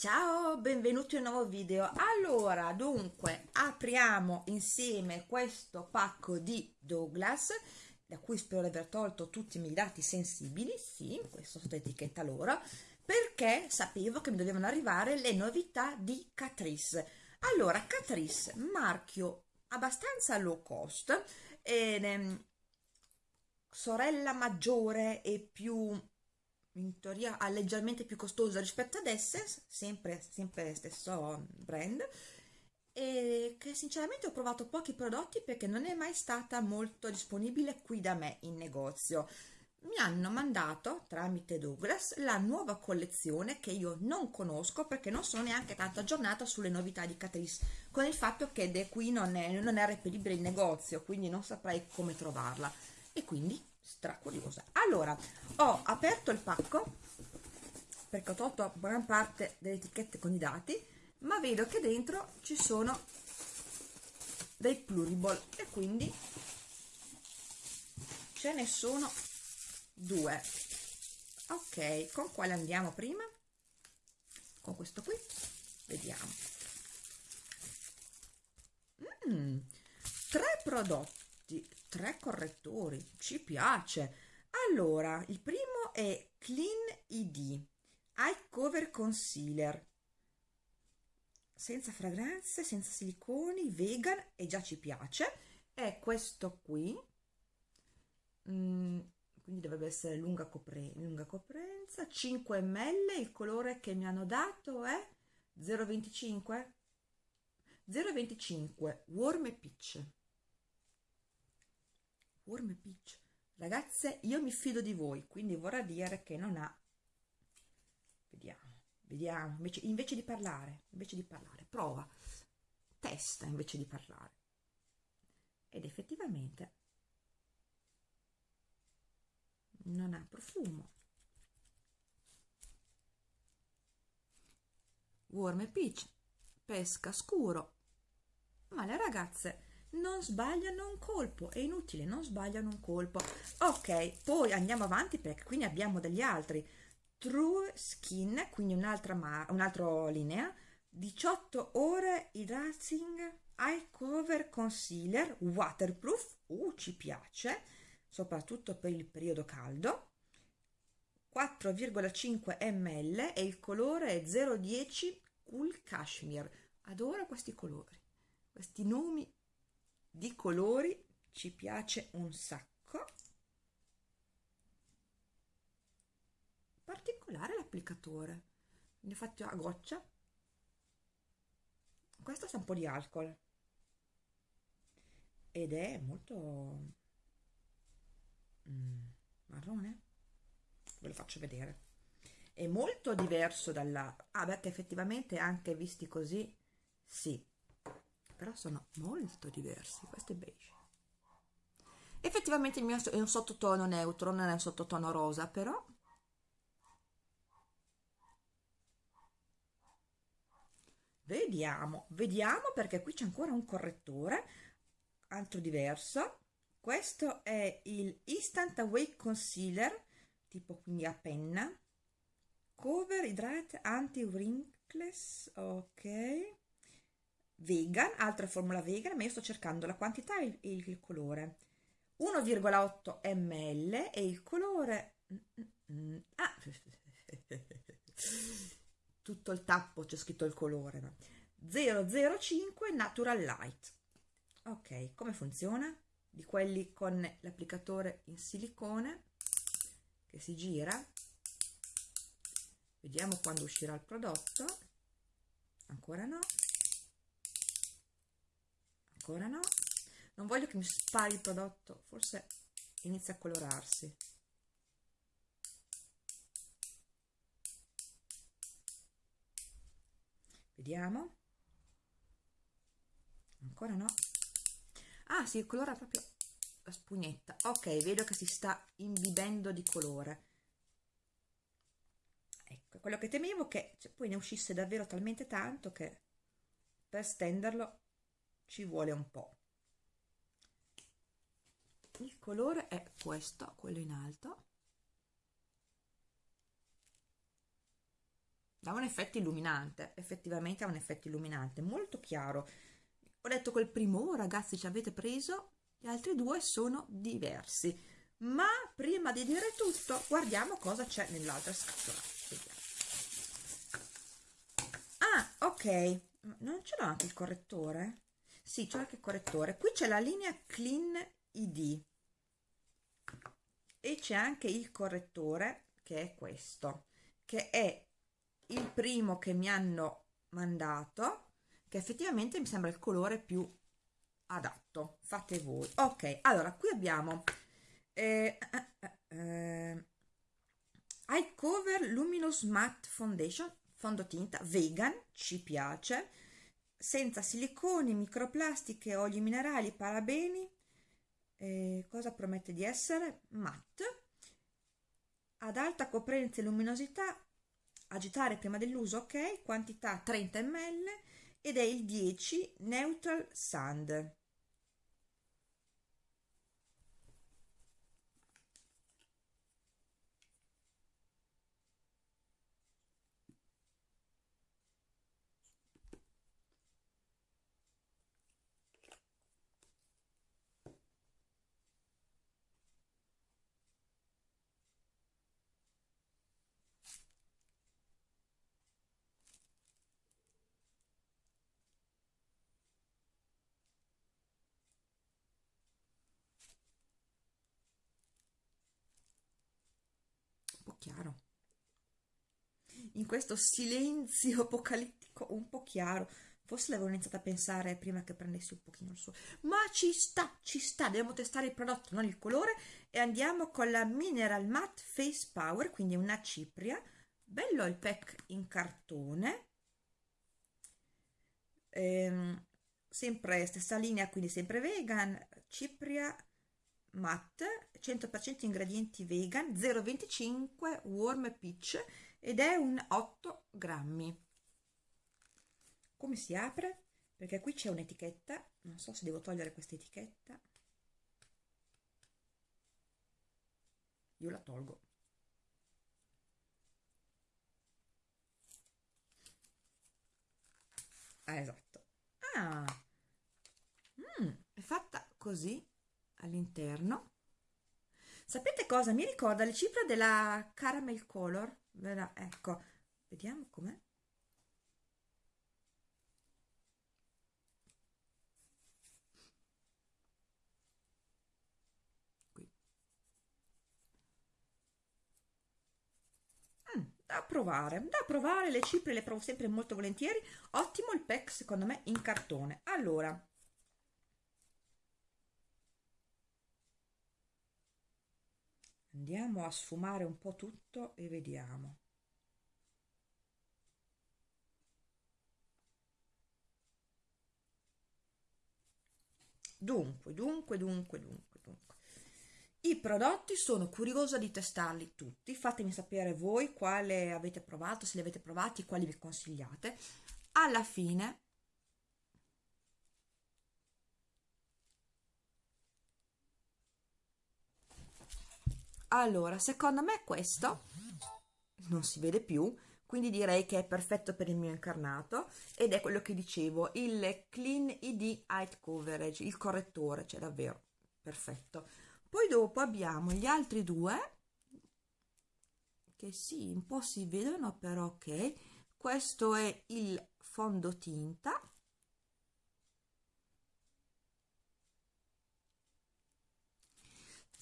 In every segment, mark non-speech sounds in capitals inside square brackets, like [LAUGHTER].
Ciao, benvenuti in un nuovo video. Allora, dunque, apriamo insieme questo pacco di Douglas, da cui spero di aver tolto tutti i miei dati sensibili, sì, questa sotto etichetta loro, perché sapevo che mi dovevano arrivare le novità di Catrice. Allora, Catrice, marchio abbastanza low cost, eh, sorella maggiore e più in teoria ha leggermente più costosa rispetto ad Essence, sempre, sempre stesso brand, e che sinceramente ho provato pochi prodotti perché non è mai stata molto disponibile qui da me in negozio. Mi hanno mandato tramite Douglas la nuova collezione che io non conosco perché non sono neanche tanto aggiornata sulle novità di Catrice, con il fatto che qui non è, non è reperibile in negozio, quindi non saprei come trovarla. E quindi stracuriosa allora ho aperto il pacco perché ho tolto buona parte delle etichette con i dati ma vedo che dentro ci sono dei pluriball e quindi ce ne sono due. Ok con quale andiamo prima? Con questo qui vediamo. Mm, tre prodotti tre correttori ci piace. Allora il primo è clean id eye cover concealer. Senza fragranze senza siliconi vegan e già ci piace. È questo qui. Mm, quindi dovrebbe essere lunga, copre lunga coprenza. 5 ml il colore che mi hanno dato è 025 025 warm e peach Warm Peach. Ragazze, io mi fido di voi, quindi vorrà dire che non ha... Vediamo, vediamo, invece, invece di parlare, invece di parlare, prova, testa invece di parlare. Ed effettivamente non ha profumo. Warm Peach, pesca scuro. Ma le ragazze non sbagliano un colpo è inutile non sbagliano un colpo. Ok poi andiamo avanti perché qui ne abbiamo degli altri. True Skin quindi un'altra un'altra linea. 18 ore hydrating eye cover concealer waterproof uh ci piace soprattutto per il periodo caldo. 4,5 ml e il colore è 010 cool cashmere. Adoro questi colori questi nomi di colori ci piace un sacco. Particolare l'applicatore. Ne ho fatto a goccia. Questo sa un po' di alcol. Ed è molto mm, marrone. Ve lo faccio vedere. È molto diverso dalla ah perché effettivamente anche visti così sì però sono molto diversi questo è beige. Effettivamente il mio è un sottotono neutro non è un sottotono rosa però vediamo vediamo perché qui c'è ancora un correttore altro diverso. Questo è il instant awake concealer tipo quindi a penna. Cover hydrate anti wrinkles ok vegan, altra formula vegan, ma io sto cercando la quantità e il, il colore. 1,8 ml e il colore... Ah, [LAUGHS] tutto il tappo c'è scritto il colore. No? 005 Natural Light. Ok, come funziona? Di quelli con l'applicatore in silicone che si gira. Vediamo quando uscirà il prodotto. Ancora no ancora no? Non voglio che mi spari il prodotto forse inizia a colorarsi. Vediamo. Ancora no. Ah si colora proprio la spugnetta. Ok vedo che si sta imbibendo di colore. Ecco quello che temevo che cioè, poi ne uscisse davvero talmente tanto che per stenderlo ci vuole un po' il colore è questo quello in alto. Dà un effetto illuminante effettivamente ha un effetto illuminante molto chiaro. Ho detto quel primo oh, ragazzi ci avete preso? Gli altri due sono diversi. Ma prima di dire tutto guardiamo cosa c'è nell'altra scatola. Ah ok. Non ce l'ho anche il correttore sì c'è anche correttore. Qui c'è la linea clean id e c'è anche il correttore che è questo che è il primo che mi hanno mandato che effettivamente mi sembra il colore più adatto. Fate voi. Ok allora qui abbiamo eh, eh, eh, eye cover luminous matte foundation fondotinta vegan ci piace senza siliconi microplastiche oli minerali parabeni eh, cosa promette di essere? Matte. Ad alta coprenza e luminosità agitare prima dell'uso ok? Quantità 30 ml ed è il 10 neutral sand chiaro in questo silenzio [LAUGHS] apocalittico un po' chiaro. Forse l'avevo iniziato a pensare prima che prendessi un pochino il suo. Ma ci sta ci sta dobbiamo testare il prodotto non il colore. E andiamo con la mineral matte face power quindi una cipria. Bello il pack in cartone. Ehm, sempre stessa linea quindi sempre vegan cipria matte 100% ingredienti vegan 0,25 warm peach ed è un 8 grammi. Come si apre? perché qui c'è un'etichetta non so se devo togliere questa etichetta. Io la tolgo. Ah esatto. Ah! Mm, è fatta così all'interno. Sapete cosa? Mi ricorda le cifre della caramel color ecco vediamo com'è. Mm, da provare da provare le cipre le provo sempre molto volentieri. Ottimo il pack secondo me in cartone. Allora andiamo a sfumare un po' tutto e vediamo. Dunque dunque dunque dunque dunque. I prodotti sono curiosa di testarli tutti. Fatemi sapere voi quale avete provato se li avete provati quali vi consigliate. Alla fine allora secondo me questo non si vede più quindi direi che è perfetto per il mio incarnato ed è quello che dicevo il clean id height coverage il correttore cioè davvero perfetto. Poi dopo abbiamo gli altri due che sì un po' si vedono però ok. Questo è il fondotinta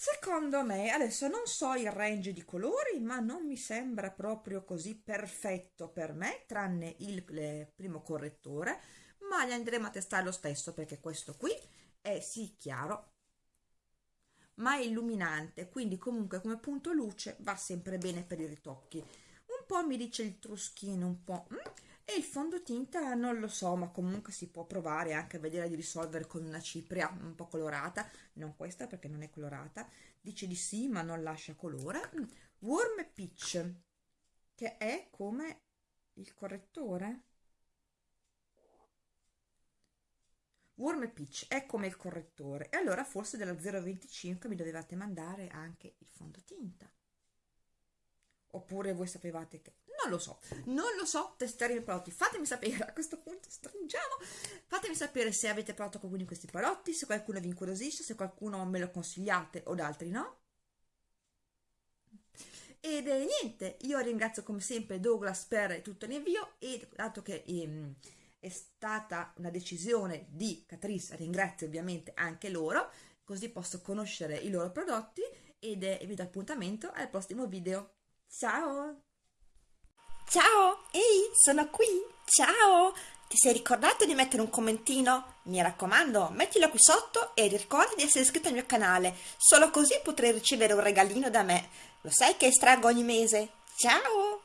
Secondo me, adesso non so il range di colori, ma non mi sembra proprio così perfetto per me, tranne il, il primo correttore, ma li andremo a testare lo stesso perché questo qui è sì chiaro, ma è illuminante, quindi comunque come punto luce va sempre bene per i ritocchi. Un po' mi dice il truschino, un po'... Mm? E il fondotinta non lo so ma comunque si può provare anche a vedere di risolvere con una cipria un po' colorata. Non questa perché non è colorata. Dice di sì ma non lascia colore. Warm peach che è come il correttore? Warm peach è come il correttore. E allora forse della 025 mi dovevate mandare anche il fondotinta oppure voi sapevate che non lo so, non lo so, testeremo i prodotti, fatemi sapere, a questo punto stringiamo, fatemi sapere se avete provato qualcuno di questi prodotti, se qualcuno vi incuriosisce, se qualcuno me lo consigliate o da altri no. Ed eh, niente, io ringrazio come sempre Douglas per tutto l'invio e dato che ehm, è stata una decisione di Catrice, ringrazio ovviamente anche loro, così posso conoscere i loro prodotti ed eh, vi do appuntamento al prossimo video. Ciao! Ciao, ehi, sono qui, ciao! Ti sei ricordato di mettere un commentino? Mi raccomando, mettilo qui sotto e ricorda di essere iscritto al mio canale, solo così potrai ricevere un regalino da me. Lo sai che estraggo ogni mese? Ciao!